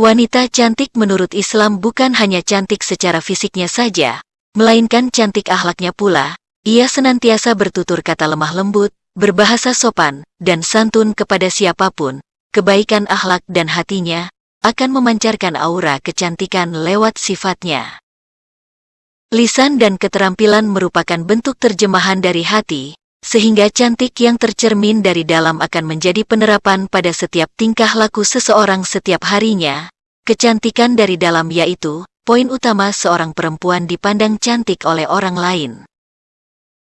Wanita cantik menurut Islam bukan hanya cantik secara fisiknya saja, melainkan cantik akhlaknya pula. Ia senantiasa bertutur kata lemah lembut, berbahasa sopan, dan santun kepada siapa pun. Kebaikan akhlak dan hatinya akan memancarkan aura kecantikan lewat sifatnya. Lisan dan keterampilan merupakan bentuk terjemahan dari hati, sehingga cantik yang tercermin dari dalam akan menjadi penerapan pada setiap tingkah laku seseorang setiap harinya. Kecantikan dari dalam yaitu poin utama seorang perempuan dipandang cantik oleh orang lain.